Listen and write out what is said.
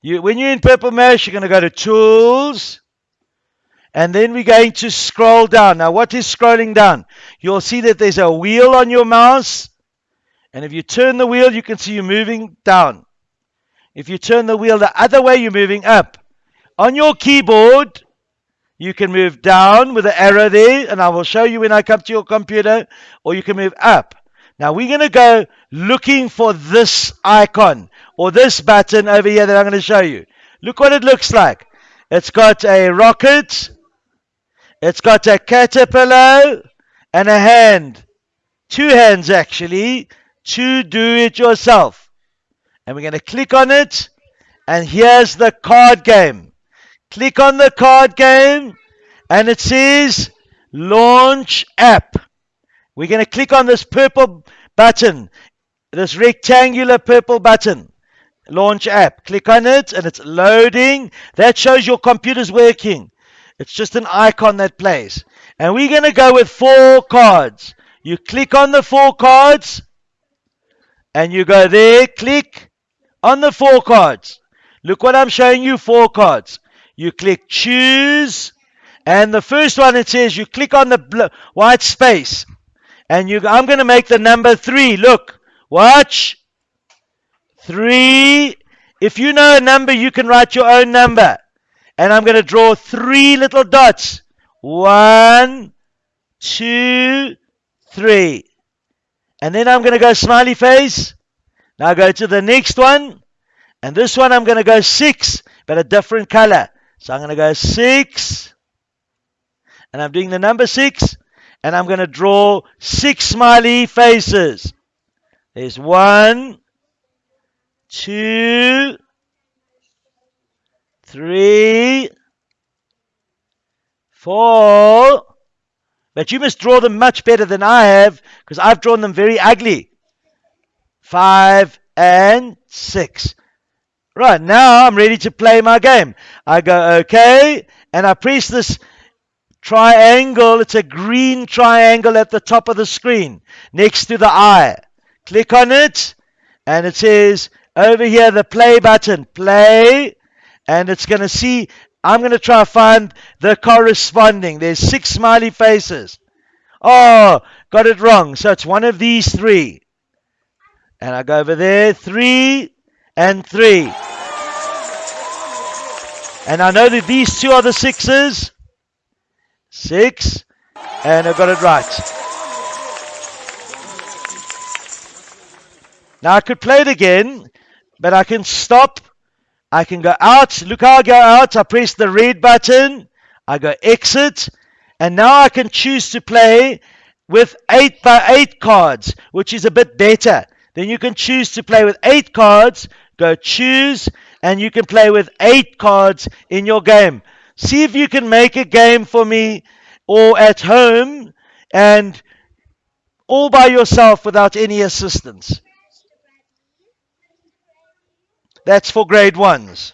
You, when you're in Purple Mash, you're going to go to Tools. And then we're going to scroll down. Now, what is scrolling down? You'll see that there's a wheel on your mouse. And if you turn the wheel, you can see you're moving down. If you turn the wheel the other way, you're moving up. On your keyboard, you can move down with the arrow there, and I will show you when I come to your computer, or you can move up. Now we're going to go looking for this icon or this button over here that I'm going to show you. Look what it looks like. It's got a rocket, it's got a caterpillar, and a hand. Two hands actually to do it yourself. And we're going to click on it, and here's the card game. Click on the card game, and it says Launch App. We're going to click on this purple button, this rectangular purple button. Launch app. Click on it and it's loading. That shows your computer's working. It's just an icon that plays. And we're going to go with four cards. You click on the four cards and you go there, click on the four cards. Look what I'm showing you four cards. You click choose, and the first one it says you click on the white space and you, I'm going to make the number three. Look, watch. Three. If you know a number, you can write your own number. And I'm going to draw three little dots. One, two, three. And then I'm going to go smiley face. Now go to the next one. And this one I'm going to go six, but a different color. So I'm going to go six. And I'm doing the number six and I'm going to draw six smiley faces. There's one, two, three, four. But you must draw them much better than I have because I've drawn them very ugly. Five and six. Right, now I'm ready to play my game. I go, okay, and I press this triangle. It's a green triangle at the top of the screen next to the eye. Click on it and it says over here the play button. Play and it's going to see. I'm going to try to find the corresponding. There's six smiley faces. Oh, got it wrong. So it's one of these three. And I go over there. Three and three. And I know that these two are the sixes. Six. And I got it right. Now I could play it again, but I can stop. I can go out. Look how I go out. I press the red button. I go exit. And now I can choose to play with 8 by 8 cards, which is a bit better. Then you can choose to play with 8 cards. Go choose. And you can play with 8 cards in your game. See if you can make a game for me or at home and all by yourself without any assistance. That's for grade ones.